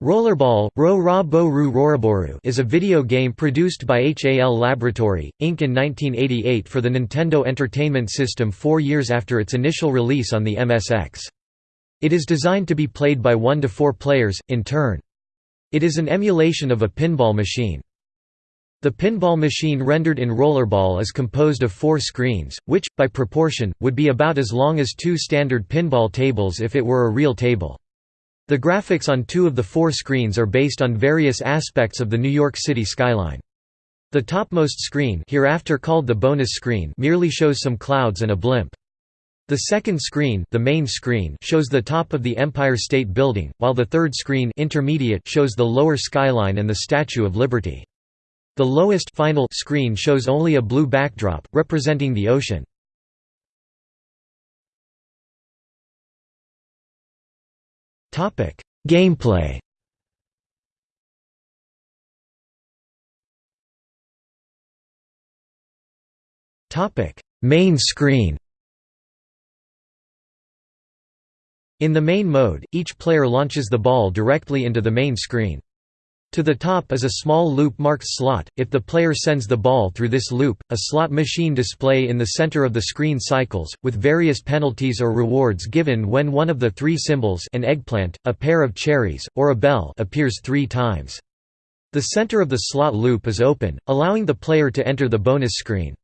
Rollerball is a video game produced by HAL Laboratory, Inc. in 1988 for the Nintendo Entertainment System four years after its initial release on the MSX. It is designed to be played by one to four players, in turn. It is an emulation of a pinball machine. The pinball machine rendered in Rollerball is composed of four screens, which, by proportion, would be about as long as two standard pinball tables if it were a real table. The graphics on two of the four screens are based on various aspects of the New York City skyline. The topmost screen hereafter called the bonus screen merely shows some clouds and a blimp. The second screen, the main screen shows the top of the Empire State Building, while the third screen intermediate shows the lower skyline and the Statue of Liberty. The lowest final screen shows only a blue backdrop, representing the ocean. Gameplay. Main screen. In the main mode, each player launches the ball directly into the main screen. To the top is a small loop marked slot. If the player sends the ball through this loop, a slot machine display in the center of the screen cycles, with various penalties or rewards given when one of the three symbols an eggplant, a pair of cherries, or a bell appears three times. The center of the slot loop is open, allowing the player to enter the bonus screen.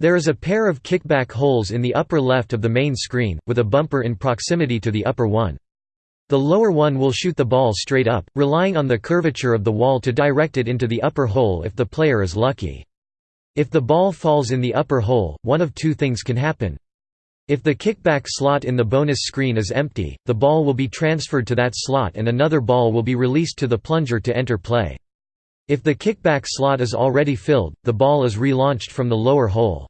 There is a pair of kickback holes in the upper left of the main screen, with a bumper in proximity to the upper one. The lower one will shoot the ball straight up, relying on the curvature of the wall to direct it into the upper hole if the player is lucky. If the ball falls in the upper hole, one of two things can happen. If the kickback slot in the bonus screen is empty, the ball will be transferred to that slot and another ball will be released to the plunger to enter play. If the kickback slot is already filled, the ball is relaunched from the lower hole.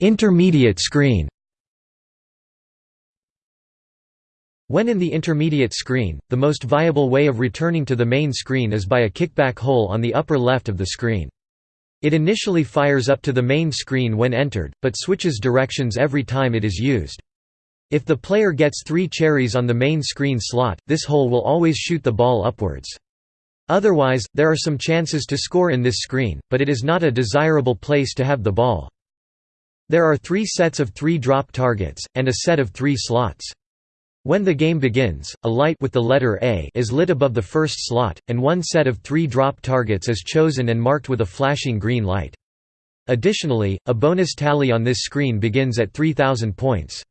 Intermediate screen When in the intermediate screen, the most viable way of returning to the main screen is by a kickback hole on the upper left of the screen. It initially fires up to the main screen when entered, but switches directions every time it is used. If the player gets three cherries on the main screen slot, this hole will always shoot the ball upwards. Otherwise, there are some chances to score in this screen, but it is not a desirable place to have the ball. There are three sets of three drop targets, and a set of three slots. When the game begins, a light with the letter A is lit above the first slot, and one set of three drop targets is chosen and marked with a flashing green light. Additionally, a bonus tally on this screen begins at 3000 points.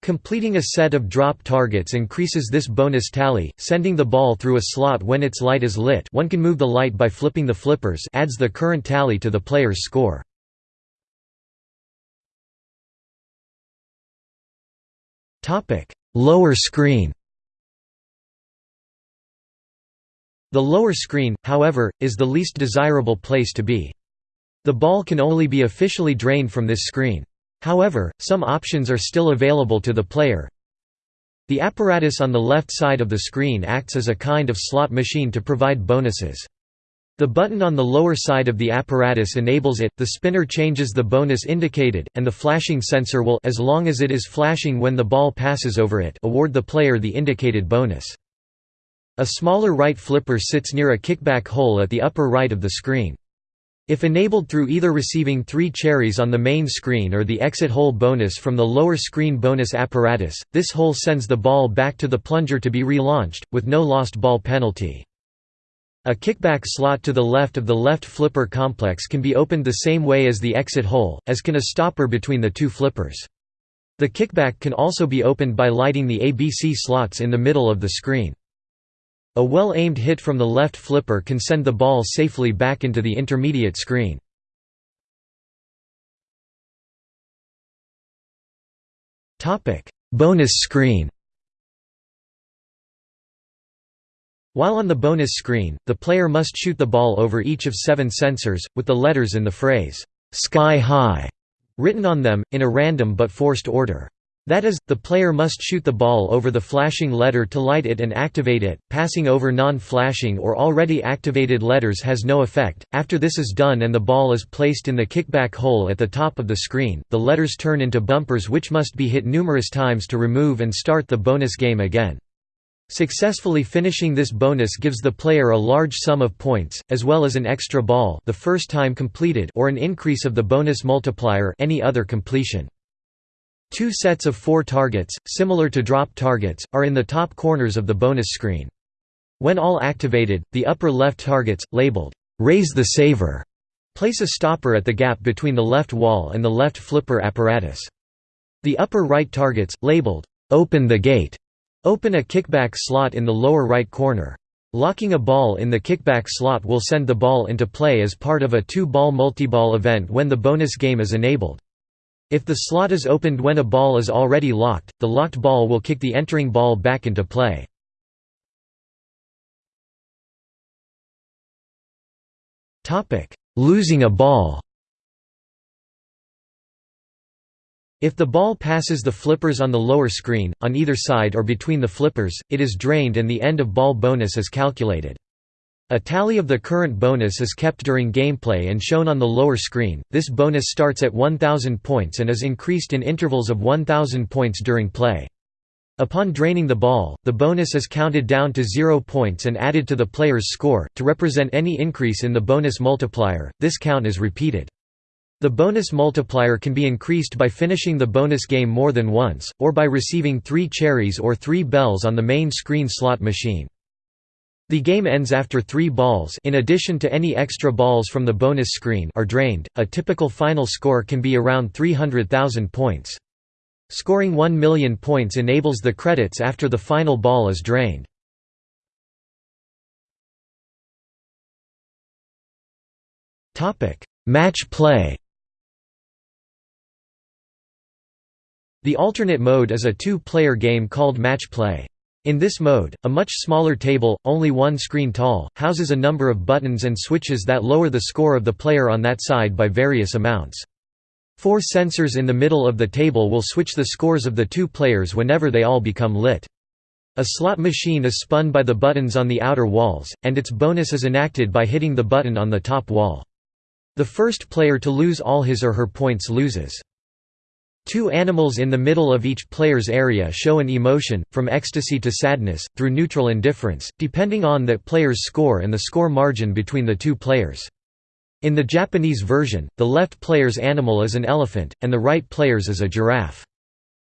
Completing a set of drop targets increases this bonus tally, sending the ball through a slot when its light is lit one can move the light by flipping the flippers adds the current tally to the player's score. Topic: Lower screen. The lower screen, however, is the least desirable place to be. The ball can only be officially drained from this screen. However, some options are still available to the player. The apparatus on the left side of the screen acts as a kind of slot machine to provide bonuses. The button on the lower side of the apparatus enables it, the spinner changes the bonus indicated, and the flashing sensor will as long as it is flashing when the ball passes over it award the player the indicated bonus. A smaller right flipper sits near a kickback hole at the upper right of the screen. If enabled through either receiving three cherries on the main screen or the exit hole bonus from the lower screen bonus apparatus, this hole sends the ball back to the plunger to be relaunched, with no lost ball penalty. A kickback slot to the left of the left flipper complex can be opened the same way as the exit hole, as can a stopper between the two flippers. The kickback can also be opened by lighting the ABC slots in the middle of the screen. A well-aimed hit from the left flipper can send the ball safely back into the intermediate screen. Bonus screen While on the bonus screen, the player must shoot the ball over each of seven sensors, with the letters in the phrase, "'Sky High' written on them, in a random but forced order. That is, the player must shoot the ball over the flashing letter to light it and activate it. Passing over non-flashing or already activated letters has no effect. After this is done and the ball is placed in the kickback hole at the top of the screen, the letters turn into bumpers which must be hit numerous times to remove and start the bonus game again. Successfully finishing this bonus gives the player a large sum of points, as well as an extra ball the first time completed or an increase of the bonus multiplier any other completion. Two sets of four targets, similar to drop targets, are in the top corners of the bonus screen. When all activated, the upper left targets, labeled, "'Raise the Saver' place a stopper at the gap between the left wall and the left flipper apparatus. The upper right targets, labeled, "'Open the Gate' open a kickback slot in the lower right corner. Locking a ball in the kickback slot will send the ball into play as part of a two-ball multiball event when the bonus game is enabled. If the slot is opened when a ball is already locked, the locked ball will kick the entering ball back into play. Losing a ball If the ball passes the flippers on the lower screen, on either side or between the flippers, it is drained and the end of ball bonus is calculated. A tally of the current bonus is kept during gameplay and shown on the lower screen. This bonus starts at 1000 points and is increased in intervals of 1000 points during play. Upon draining the ball, the bonus is counted down to 0 points and added to the player's score to represent any increase in the bonus multiplier. This count is repeated. The bonus multiplier can be increased by finishing the bonus game more than once, or by receiving 3 cherries or 3 bells on the main screen slot machine. The game ends after three balls in addition to any extra balls from the bonus screen are drained. A typical final score can be around 300,000 points. Scoring 1 million points enables the credits after the final ball is drained. Match play The alternate mode is a two-player game called match play. In this mode, a much smaller table, only one screen tall, houses a number of buttons and switches that lower the score of the player on that side by various amounts. Four sensors in the middle of the table will switch the scores of the two players whenever they all become lit. A slot machine is spun by the buttons on the outer walls, and its bonus is enacted by hitting the button on the top wall. The first player to lose all his or her points loses. Two animals in the middle of each player's area show an emotion, from ecstasy to sadness, through neutral indifference, depending on that player's score and the score margin between the two players. In the Japanese version, the left player's animal is an elephant, and the right player's is a giraffe.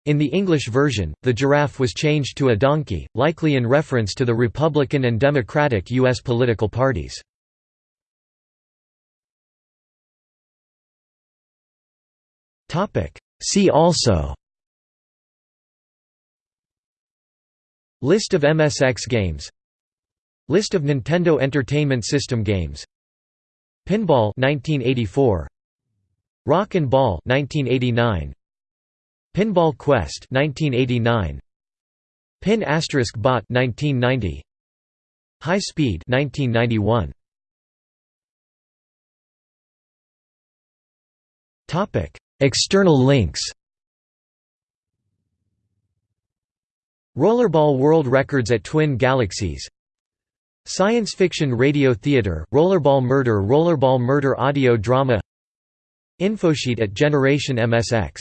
In the English version, the giraffe was changed to a donkey, likely in reference to the Republican and Democratic U.S. political parties. Topic See also List of MSX games List of Nintendo Entertainment System games Pinball 1984 Rock and Ball 1989 Pinball Quest 1989 Pin Asterisk Bot 1990 High Speed 1991 Topic External links. Rollerball World Records at Twin Galaxies. Science Fiction Radio Theater, Rollerball Murder Rollerball Murder Audio Drama. Infosheet at Generation MSX